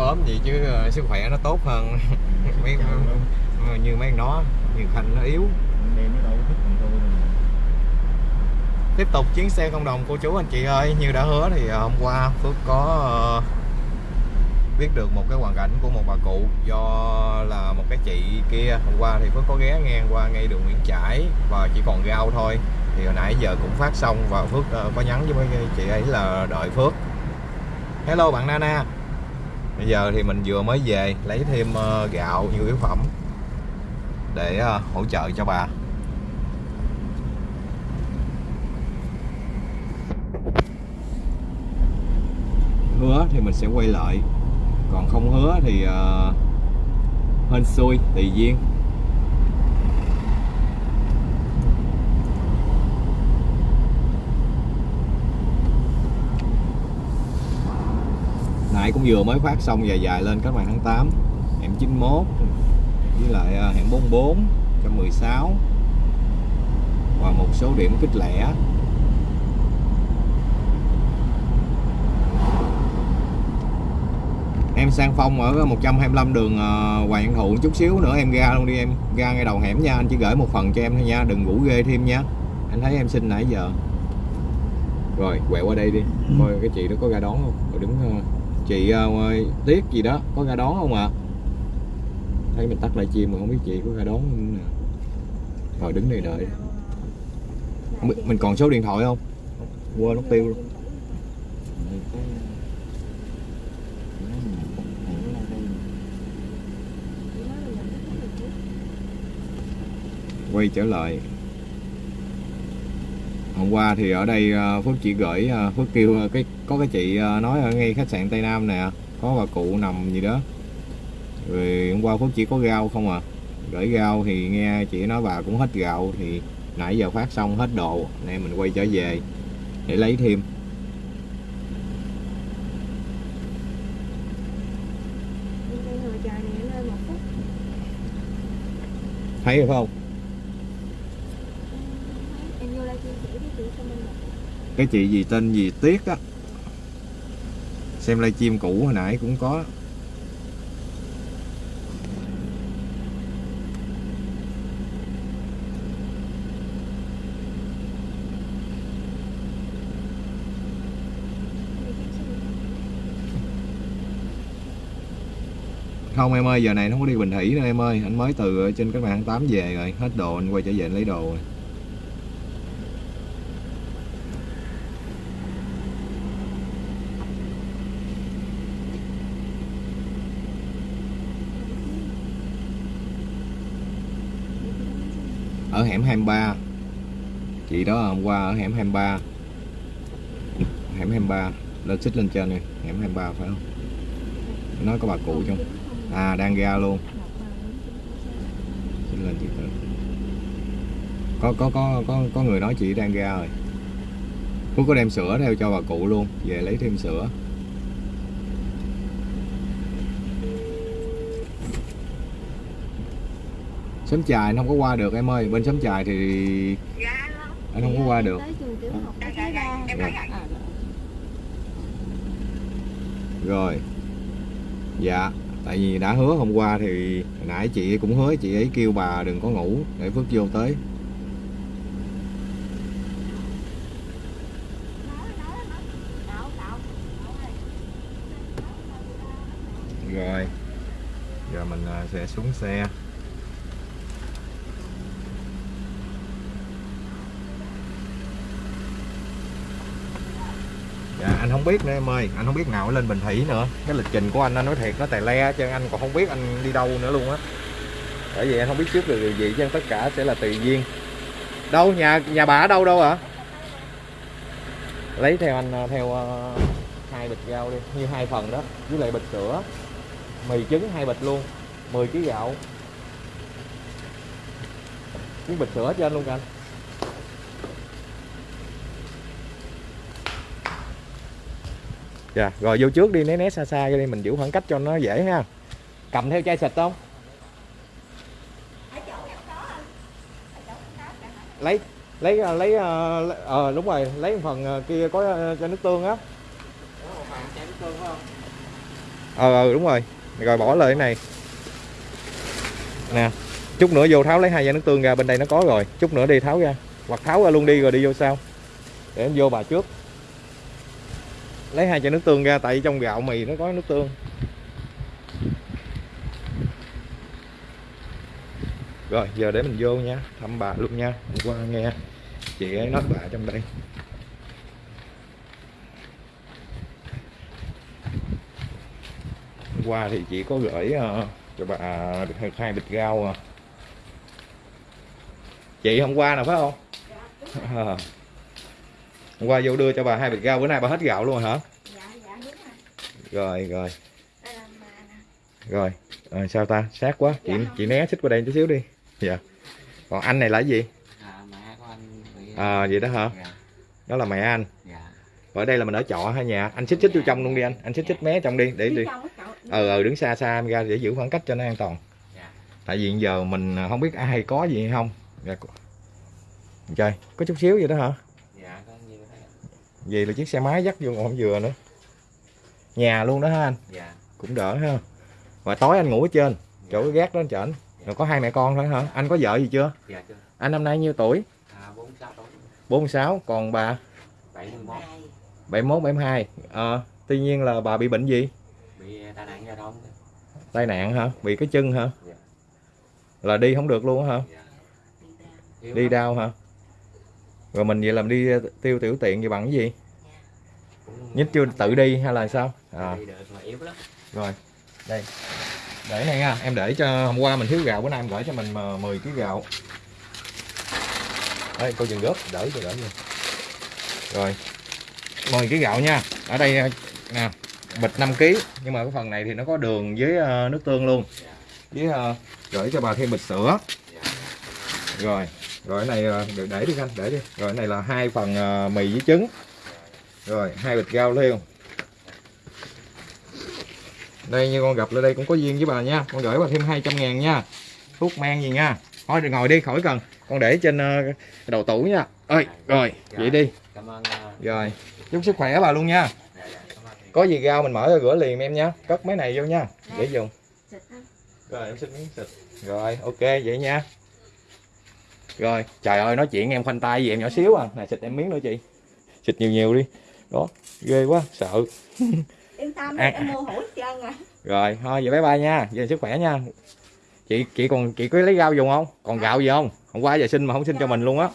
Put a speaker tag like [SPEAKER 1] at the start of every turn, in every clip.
[SPEAKER 1] ốm gì chứ ờ, sức khỏe nó tốt hơn. Mấy như mấy nó như khanh nó yếu tiếp tục chuyến xe không đồng cô chú anh chị ơi. Như đã hứa thì ờ, hôm qua Phước có ờ, biết được một cái hoàn cảnh của một bà cụ do là một cái chị kia. Hôm qua thì Phước có ghé ngang qua ngay đường Nguyễn Trãi và chỉ còn rau thôi. Thì hồi nãy giờ cũng phát xong và Phước ờ, có nhắn với mấy chị ấy là đợi Phước. Hello bạn Nana bây giờ thì mình vừa mới về lấy thêm ờ, gạo nhu yếu phẩm để ờ, hỗ trợ cho bà. Hứa thì mình sẽ quay lại còn không hứa thì uh, hên xui tùy duyên. Nãy cũng vừa mới phát xong dài dài lên các bạn tháng 8 hẻm 91 với lại ờ, hẻm 44 116 và một số điểm kích lẻ. Em sang phong ở 125 đường ờ, Hoàng Văn Thụ chút xíu nữa em ra luôn đi em. Ra ngay đầu hẻm nha anh chỉ gửi một phần cho em thôi nha đừng ngủ ghê thêm nha. Anh thấy em xin nãy giờ. Rồi quẹo qua đây đi. Coi cái chị đó có ra đón không? Rồi đứng ờ, chị à, ờ, tiếc gì đó có ra đón không ạ? Thấy mình tắt lại chim mà không biết chị có ra đón không nè. Rồi đứng đây đợi. Mình, mình còn số điện thoại không? Quên nó tiêu luôn. Quay trở lại hôm qua thì ở đây ờ, Phước chỉ gửi ờ, Phước kêu ờ, cái có cái chị nói ở ngay khách sạn Tây Nam nè có bà cụ nằm gì đó. Rồi hôm qua Phước chỉ có rau không à. Gửi rau thì nghe chị nói bà cũng hết gạo thì nãy giờ phát xong hết đồ nên mình quay trở về để lấy thêm. Thấy phải không
[SPEAKER 2] Em vô đây chia sẻ với chị cho mình một
[SPEAKER 1] cái chị gì tên gì, Tiết á. Xem livestream cũ hồi nãy cũng có. Không, em ơi, giờ này nó không có đi Bình Thủy nữa em ơi. Anh mới từ trên cái bạn 8 về rồi, hết đồ anh quay trở về anh lấy đồ rồi. Ở hẻm 23 chị đó hôm qua ở hẻm 23 hẻm 23 lên xích lên trên này hẻm 23 phải không? Nói có bà cụ trong. à đang ra luôn. Xích lên chị tự có có có có có người nói chị đang ra rồi. Phúc có đem sữa theo cho bà cụ luôn. Về lấy thêm sữa Sớm chài anh không có qua được em ơi Bên sớm chài thì anh không có qua được.
[SPEAKER 2] Tới trường tiểu học tới thứ ba
[SPEAKER 1] Rồi.
[SPEAKER 2] À,
[SPEAKER 1] Rồi. Dạ Tại vì đã hứa hôm qua thì nãy chị cũng hứa chị ấy kêu bà đừng có ngủ Để Phước vô tới. Rồi. Giờ mình à, sẽ xuống xe Dạ anh không biết nữa em ơi. Anh không biết nào lên Bình Thủy nữa. Cái lịch trình của anh anh nói thiệt, nó tài le cho anh còn không biết anh đi đâu nữa luôn á. Bởi vì anh không biết trước được điều gì, chứ tất cả sẽ là tùy duyên. Đâu, nhà nhà bà ở đâu đâu ạ Lấy theo anh à, theo à, hai bịch rau đi. Như hai phần đó, Với lại bịch sữa. Mì trứng, hai bịch luôn. 10 kg gạo. Với bịch sữa cho anh luôn anh. Dạ, rồi vô trước đi né né xa xa cho đi mình giữ khoảng cách cho nó dễ ha. Cầm theo chai xịt không? Lấy lấy à, lấy à, ờ à, đúng rồi, lấy một phần à, kia có cho nước tương á. ờ ừ, đúng rồi rồi bỏ lời cái này nè chút nữa vô tháo lấy hai chai nước tương ra bên đây nó có rồi chút nữa đi tháo ra hoặc tháo ra luôn đi rồi đi vô sau để em vô bà trước lấy hai chai nước tương ra tại trong gạo mì nó có nước tương rồi giờ để mình vô nha thăm bà luôn nha hôm qua nghe chị ấy nói bà trong đây hôm qua thì chị có gửi ờ, cho bà được hai bịch rau à. chị hôm qua nào phải không Ờ. hôm qua vô đưa cho bà hai bịch rau bữa nay bà hết gạo luôn rồi hả?
[SPEAKER 2] Dạ dạ đúng rồi.
[SPEAKER 1] Rồi rồi.
[SPEAKER 2] Đây là mà nè.
[SPEAKER 1] Rồi Ờ, sao ta? Sát quá. Chị
[SPEAKER 2] Dạ.
[SPEAKER 1] chị né xích qua đây chút xíu đi. Dạ. Còn anh này là cái gì?
[SPEAKER 3] À, mẹ của anh bị
[SPEAKER 1] à vậy đó hả?
[SPEAKER 3] dạ.
[SPEAKER 1] Đó là mẹ anh.
[SPEAKER 3] Dạ.
[SPEAKER 1] Ở đây là mình ở trọ hay nhà? Anh xích xích vô trong luôn đi anh. Anh xích xích mé trong đi để đi. ờ ờ đứng xa xa em ra để giữ khoảng cách cho nó an toàn.
[SPEAKER 3] Dạ.
[SPEAKER 1] Tại vì giờ mình à, không biết ai có gì hay không. Dạ, trời có chút xíu vậy đó hả
[SPEAKER 3] dạ có như thế ạ.
[SPEAKER 1] Vì là chiếc xe máy dắt vô còn không vừa nữa. Nhà luôn đó ha anh?
[SPEAKER 3] Dạ.
[SPEAKER 1] Cũng đỡ ha. Và tối anh ngủ ở trên. Chỗ cái gác đó anh chở rồi có hai mẹ con thôi hả? Anh có vợ gì chưa?
[SPEAKER 3] Dạ chưa.
[SPEAKER 1] Anh năm nay nhiêu tuổi?
[SPEAKER 3] À bốn sáu tuổi.
[SPEAKER 1] 46 còn bà?
[SPEAKER 3] Bảy mươi mốt
[SPEAKER 1] 71 72 ờ tuy nhiên là bà bị bệnh gì?
[SPEAKER 3] Bị tai nạn giao thông.
[SPEAKER 1] Tai nạn hả? Bị cái chân hả?
[SPEAKER 3] Dạ.
[SPEAKER 1] là đi không được luôn hả?
[SPEAKER 3] Dạ.
[SPEAKER 2] Đi
[SPEAKER 1] đau hả rồi mình vậy làm đi tiêu tiểu tiện vậy bằng cái gì? Nhích chưa tự đi hay là sao? À. Rồi đây. Để này nha em để cho hôm qua mình thiếu gạo bữa nay em gửi cho mình mà 10 kg gạo. Đây cô dừng góp đỡ cho đỡ luôn rồi 10 kg gạo nha. Ở đây nè bịch 5 kg nhưng mà cái phần này thì nó có đường với ờ, nước tương luôn. Với ờ, gửi cho bà thêm bịch sữa. Rồi rồi cái này ờ, để, để đi anh để đi. Rồi cái này là hai phần ờ, mì với trứng. Rồi hai bịch rau liêu. Đây như con gặp lại đây cũng có duyên với bà nha. Con gửi bà thêm 200 ngàn nha. Thuốc men gì nha? Thôi ngồi đi khỏi cần. Con để trên ờ, đầu tủ nha. Ơi rồi vậy đi.
[SPEAKER 3] Cảm ơn
[SPEAKER 1] rồi chúc sức khỏe bà luôn nha. Có gì rau mình mở ra rửa liền em nha. Cất mấy này vô nha. Để dùng. Rồi em xin miếng xịt. Rồi ok vậy nha rồi trời ơi nói chuyện em khoanh tay gì em nhỏ xíu à. Này xịt em miếng nữa chị. Xịt nhiều nhiều đi. Đó ghê quá sợ.
[SPEAKER 2] Yên tâm
[SPEAKER 1] À.
[SPEAKER 2] em mua hũ hết trơn à.
[SPEAKER 1] Rồi thôi vậy bye bye nha. Về sức khỏe nha. Chị chị còn chị có lấy rau dùng không? Còn gạo gì không? Hôm qua giờ xin mà không xin cho mình luôn á.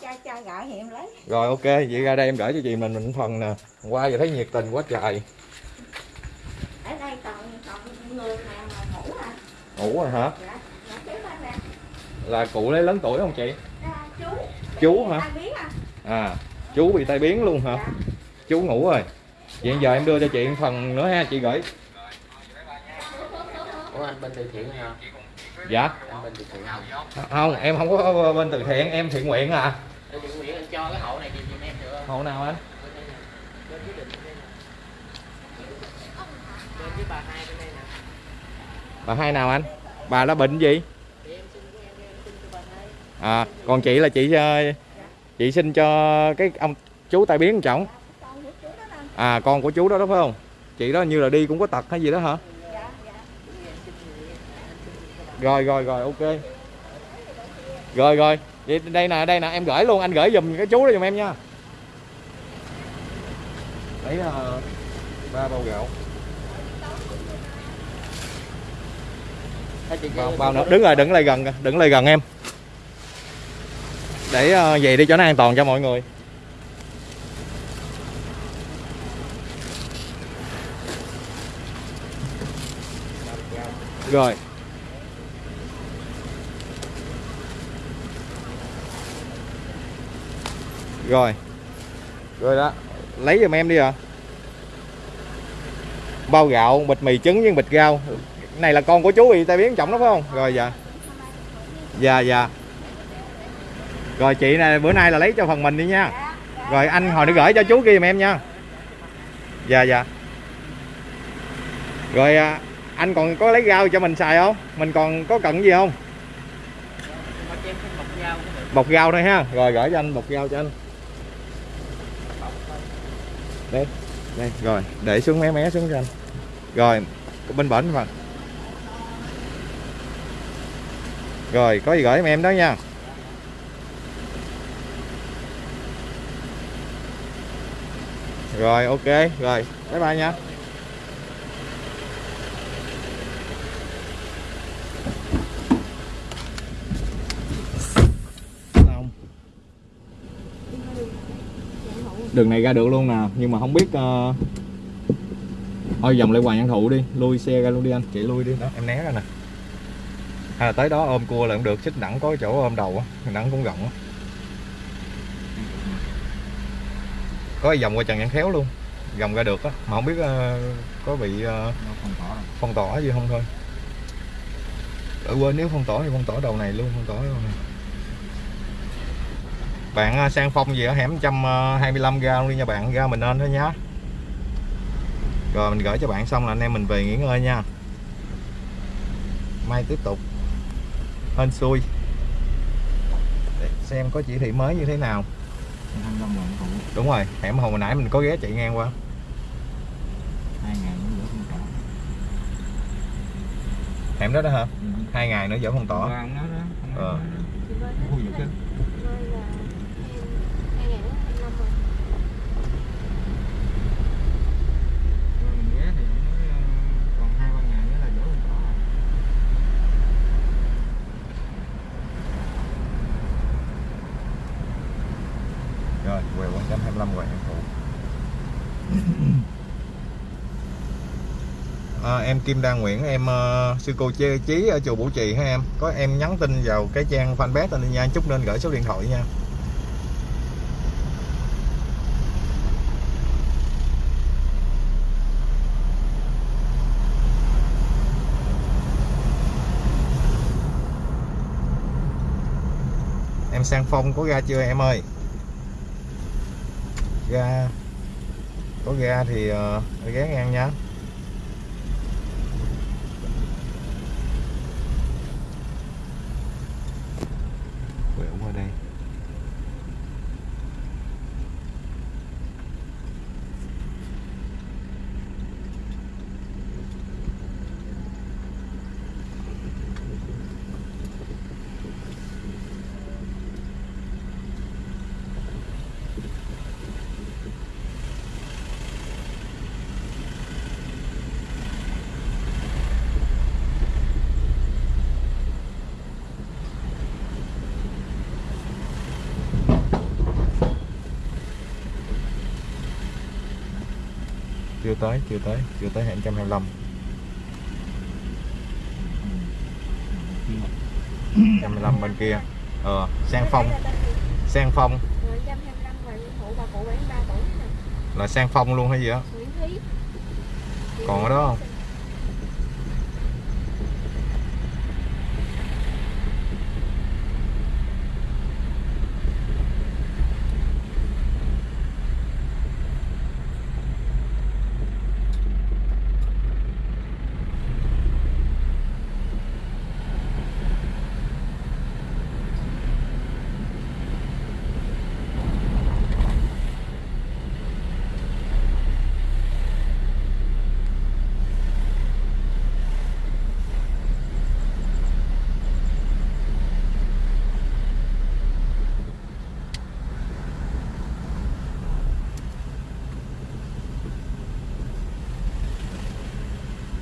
[SPEAKER 1] rồi ok vậy ra đây em gửi cho chị mình mình phần nè. Hôm qua giờ thấy nhiệt tình quá trời.
[SPEAKER 2] Ở đây còn còn người nào mà ngủ à?
[SPEAKER 1] Ngủ rồi hả?
[SPEAKER 2] Dạ dạ
[SPEAKER 1] là cụ lấy lớn tuổi không chị?
[SPEAKER 2] à, chú
[SPEAKER 1] hả?
[SPEAKER 2] À?
[SPEAKER 1] À chú bị tai biến luôn hả?
[SPEAKER 2] Dạ.
[SPEAKER 1] Chú ngủ rồi. Vậy giờ em đưa cho chị một phần nữa ha chị gửi.
[SPEAKER 3] Ủa anh bên từ thiện hả?
[SPEAKER 1] Dạ.
[SPEAKER 3] Anh bên từ thiện không
[SPEAKER 1] không em không có bên từ thiện em thiện nguyện à.
[SPEAKER 3] Tôi chuẩn bị anh cho cái hậu này giùm em được không?
[SPEAKER 1] hộ nào anh?
[SPEAKER 3] Bà hai
[SPEAKER 1] nào anh? Bà đã bệnh gì
[SPEAKER 3] Thì em xin của em, em xin cho bà hai.
[SPEAKER 1] À còn chị là chị ờ, chị xin cho cái ông chú tai biến chồng. À con của chú đó đó phải không? Chị đó như là đi cũng có tật hay gì đó hả? Rồi rồi rồi ok. Rồi rồi vậy đây nè đây nè em gửi luôn anh gửi giùm cái chú đó giùm em nha. Lấy ờ, ba bao gạo. Bao, bao nữa? đứng rồi đừng lại gần đừng lại gần em để ờ, về đi cho nó an toàn cho mọi người. Rồi. Rồi. Rồi đó. Lấy giùm em đi à bao gạo bịch mì trứng với bịch rau. Này là con của chú bị tai biến trọng đó phải không? Rồi dạ. Dạ dạ rồi chị này bữa nay là lấy cho phần mình đi nha. Rồi anh hồi nữa gửi cho chú kia giùm em nha. Dạ dạ. Rồi à, anh còn có lấy rau cho mình xài không? Mình còn có cần gì không?
[SPEAKER 3] Dao
[SPEAKER 1] bọc rau thôi ha. Rồi, gửi cho anh bọc rau cho anh. Đây đây, rồi. Để xuống mé mé xuống cho anh. Rồi, bên bển mà. Rồi, có gì gửi em em đó nha. Rồi ok rồi bye bye nha. Đường này ra được luôn nè nhưng mà không biết uh... thôi vòng lại hoàng nhân thụ đi lui xe ra luôn đi anh. Chị lui đi. Đó em né ra nè. Hay là tới đó ôm cua là cũng được xích đẳng có chỗ ôm đầu á đẳng cũng rộng á có vòng qua trần văn khéo luôn. Vòng ra được á mà không biết ờ, có bị ờ, phong tỏa gì không thôi. Ở quên nếu phong tỏa thì phong tỏa đầu này luôn phong tỏa đầu này. Bạn ờ, sang phong gì ở hẻm 125 ga luôn đi nha bạn ra mình lên thôi nhá. Rồi mình gửi cho bạn xong là anh em mình về nghỉ ngơi nha. Mai tiếp tục. Hên xui. Để xem có chỉ thị mới như thế nào đúng rồi hẻm hồi nãy mình có ghé chạy ngang qua. Hẻm đó đó hả? Hai ngày nữa vẫn không tỏ Ờ.
[SPEAKER 2] Chị Vân á,
[SPEAKER 1] Ui, dữ chứ.
[SPEAKER 2] Vân là em hai ngày nữa em năm rồi
[SPEAKER 1] rồi quẹo quán chấm 25 quẹo em phụ à, em Kim Đan Nguyễn em uh, sư cô Chê Chí ở chùa Bủ Trì hả em? Có em nhắn tin vào cái trang fanpage anh nha chút nên gửi số điện thoại nha. Em sang phong có ra chưa em ơi ga có ga thì uh, ghé ngang nha. Chưa tới chưa tới chưa tới hẻm 125 125 bên kia. Ờ sang phong. Sang phong.
[SPEAKER 2] Rồi 125 rồi phụ bà cụ 73 tuổi nè
[SPEAKER 1] là sang phong luôn hay gì á? Còn ở đó không?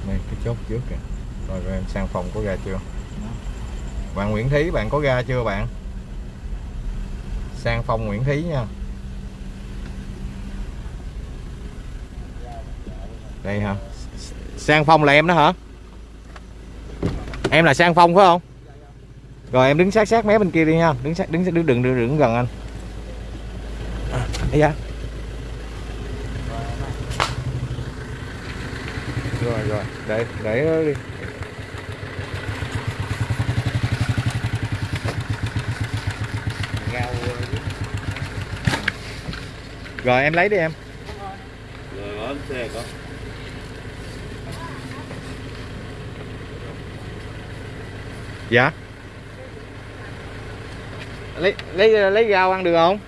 [SPEAKER 1] đây cái chốt trước kìa. Rồi, em sang phòng có ra chưa? Bạn Nguyễn Thí bạn có ra chưa bạn? Sang phòng Nguyễn Thí nha. Đây hả? Sang phong là em đó hả? Em là sang phong phải không? Rồi em đứng sát sát mé bên kia đi nha. Đứng sát đứng đứng đừng đừng, đừng gần anh. À, dạ. Rồi rồi để để đó đi rồi em lấy đi em
[SPEAKER 4] Rồi bấm xe có.
[SPEAKER 1] dạ lấy lấy lấy rau ăn được không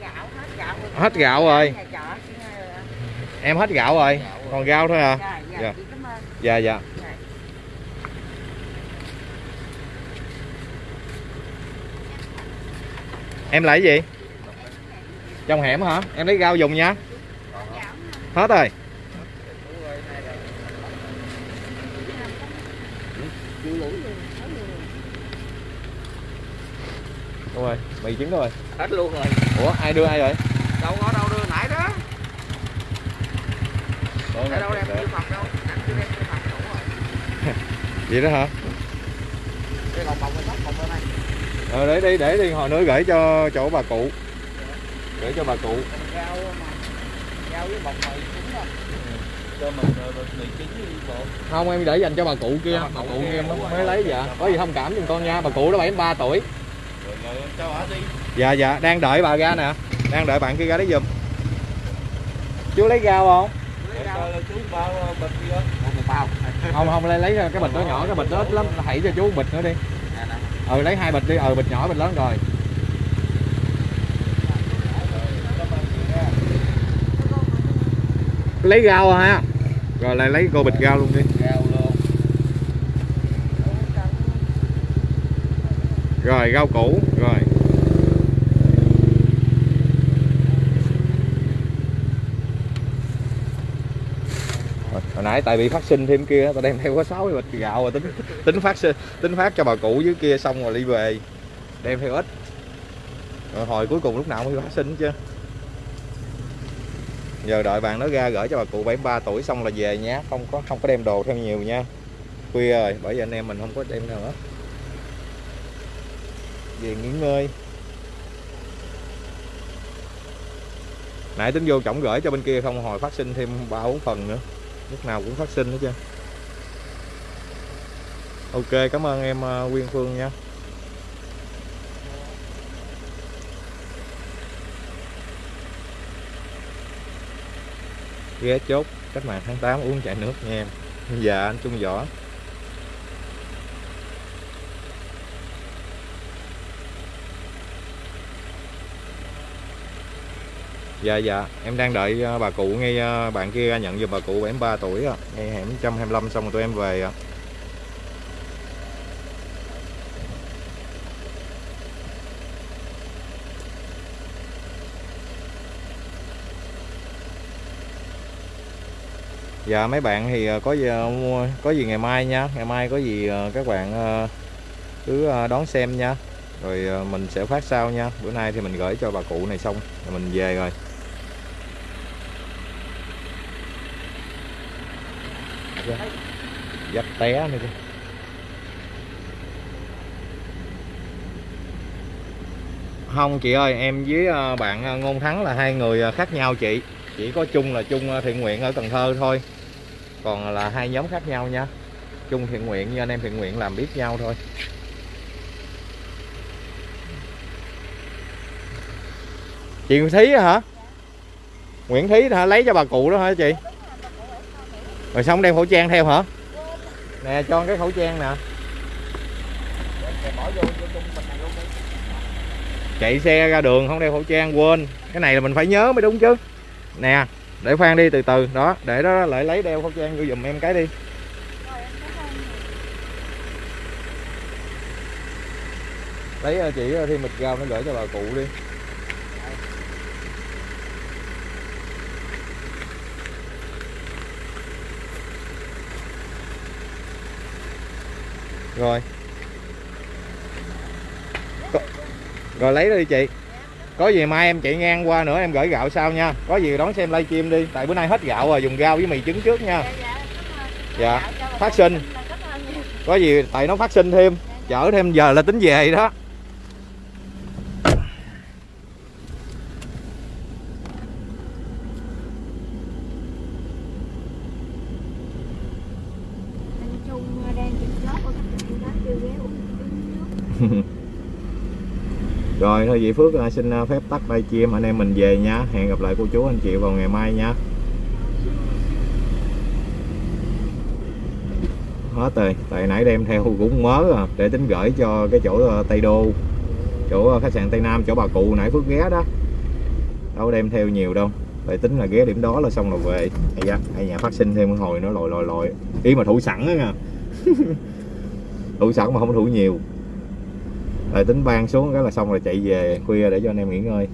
[SPEAKER 2] Gạo hết gạo rồi.
[SPEAKER 1] Hết gạo rồi.
[SPEAKER 2] Ơi.
[SPEAKER 1] em hết gạo rồi còn rau thôi à
[SPEAKER 2] Dạ, dạ,
[SPEAKER 1] Dạ. dạ dạ.
[SPEAKER 3] Này.
[SPEAKER 1] em lấy gì? Trong hẻm hả? Em lấy rau dùng nha. Hết rồi. Đúng rồi mì trứng rồi.
[SPEAKER 3] Hết luôn rồi.
[SPEAKER 1] Ủa ai đưa ai rồi?
[SPEAKER 3] Đâu có đâu đưa nãy đó nãy đâu đem đưa phòng đâu? Anh chưa đem đưa phòng đủ rồi.
[SPEAKER 1] Vậy đó hả?
[SPEAKER 3] Đây còn bồng cái tóc bồng bên đây.
[SPEAKER 1] Ờ để đi để đi hồi nữa gửi cho chỗ bà cụ. Gửi cho bà cụ.
[SPEAKER 3] Rau mà. Rau với bồng mì trứng đó
[SPEAKER 4] cho mình ờ, mì đi bộ
[SPEAKER 1] không em để dành cho bà cụ kia. Bà cụ kia mới, mới lấy dạ có gì thông cảm giùm con nha bà cụ đó 73 tuổi.
[SPEAKER 4] Rồi rồi cho hả đi.
[SPEAKER 1] Dạ dạ đang đợi bà ra nè. Đang đợi bạn kia ra đấy giùm. Chú lấy rau không không không, lấy lấy cái bịch đó nhỏ, cái bịch đó ít lắm hãy cho chú bịch nữa đi. Ừ lấy hai bịch đi. Ừ bịch nhỏ, bịch lớn rồi. Lấy rau ha rồi lại lấy cô bịch rau luôn đi. Rồi, rau củ. Rồi. Hồi- nãy, tại bị phát sinh thêm kia tao đem theo có 6 bịch gạo rồi tính tính phát sinh, tính phát cho bà cụ dưới kia xong rồi đi về. Đem theo ít. Rồi hồi cuối cùng lúc nào mới phát sinh chứ? Giờ đợi bạn nó ra gửi cho bà cụ 73 tuổi xong là về nhé không có không có đem đồ theo nhiều nha. Khuya rồi, bởi vì anh em mình không có đem nữa về nghỉ ngơi. Nãy tính vô trọng gửi cho bên kia không, hồi phát sinh thêm ba bốn phần nữa lúc nào cũng phát sinh hết trơn. Ok, cảm ơn em ờ, Quyên Phương nha. Ghé chốt cách mạng tháng 8 uống chai nước nha em. Dạ anh Trung Võ. Dạ dạ, em đang đợi ờ, bà cụ ngay ờ, bạn kia ra nhận giùm bà cụ 73 tuổi á, ngay hẻm 125 xong rồi tụi em về ạ. Dạ mấy bạn thì ờ, có gì mua có gì ngày mai nha, ngày mai có gì các bạn cứ đón xem nha. Rồi mình sẽ phát sau nha. Bữa nay thì mình gửi cho bà cụ này xong rồi mình về rồi. Dắt té nữa chứ. Không, chị ơi, em với à, bạn à, ngôn thắng là hai người à, khác nhau chị. Chỉ có chung là chung thiện nguyện ở cần thơ thôi. Còn là hai nhóm khác nhau nha. Chung thiện nguyện như anh em thiện nguyện làm biết nhau thôi. Chị Nguyễn Thí hả? Nguyễn Thí hả? Lấy cho bà cụ đó hả chị? Rồi xong đem khẩu trang theo hả? Nè, cho cái khẩu trang nè. Chạy xe ra đường không đeo khẩu trang, quên. Cái này là mình phải nhớ mới đúng chứ. Nè, để khoan đi từ từ. Đó, để đó lại lấy đeo khẩu trang vô dùm em cái đi. Lấy ờ, chị ờ, thêm mịch rau nó gửi cho bà cụ đi. Rồi. Rồi lấy đi chị. Có gì mai em chạy ngang qua nữa em gửi gạo sau nha. Có gì đón xem livestream đi. Tại bữa nay hết gạo rồi dùng rau với mì trứng trước nha. Dạ phát sinh. Có gì tại nó phát sinh thêm. Chở thêm giờ là tính về đó
[SPEAKER 2] anh Trung đang trực chốt ở các tỉnh đó chưa ghé uống uống nước
[SPEAKER 1] rồi, thôi vậy Phước à, xin à, phép tắt livestream anh em mình về nha hẹn gặp lại cô chú, anh chị vào ngày mai nha hết rồi. Tại nãy đem theo cũng mớ à để tính gửi cho cái chỗ à, Tây Đô, chỗ khách sạn Tây Nam, chỗ bà cụ nãy Phước ghé đó. Đâu đem theo nhiều đâu. Tại tính là ghé điểm đó là xong rồi về. Hay da hay nhà phát sinh thêm một hồi nó lòi lòi lòi ý mà thủ sẵn á nha. Thủ sẵn mà không thủ nhiều rồi tính ban xuống, cái là xong rồi chạy về khuya để cho anh em nghỉ ngơi.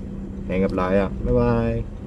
[SPEAKER 1] Hẹn gặp lại à bye bye.